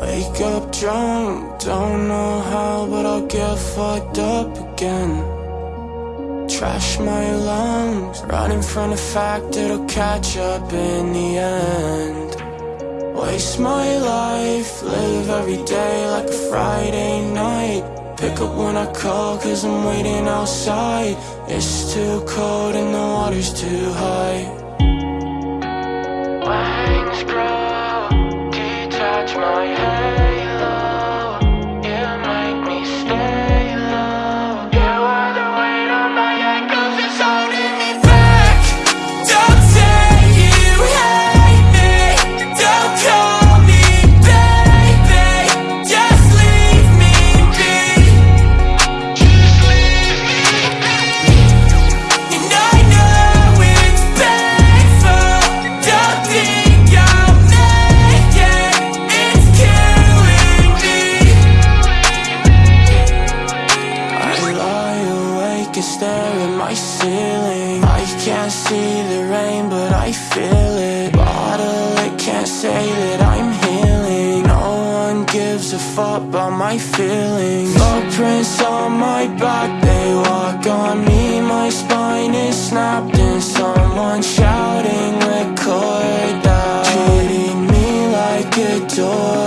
wake up drunk Don't know how, but I'll get fucked up again. Trash my lungs Running from the fact it'll catch up in the end. Waste my life Live every day like a Friday night. Pick up when I call cause I'm waiting outside. It's too cold and the water's too high my halo my ceiling. I can't see the rain but I feel it. Bottle it can't say that I'm healing. No one gives a fuck about my feelings. Footprints on my back, they walk on me. My spine is snapped and someone shouting record that. Treating me like a door